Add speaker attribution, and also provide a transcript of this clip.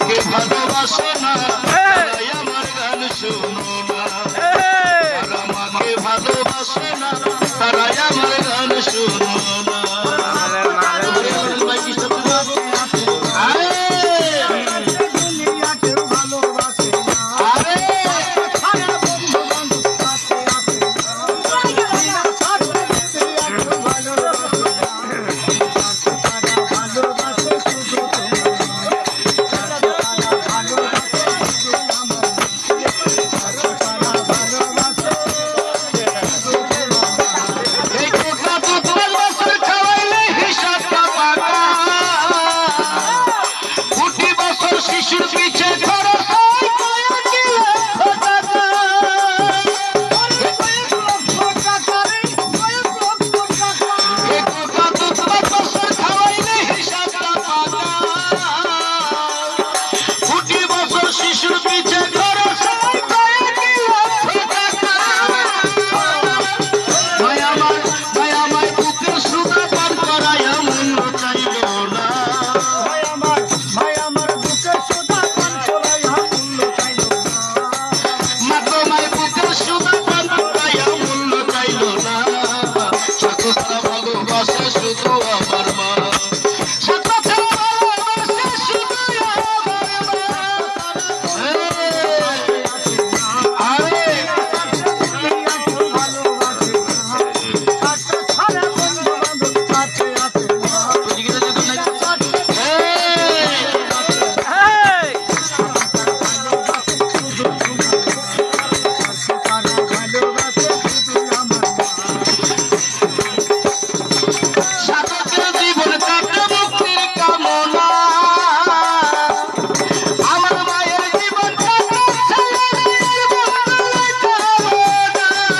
Speaker 1: আমাকে ভালোবাসো না। না। সকল ভালোবাসা শুধু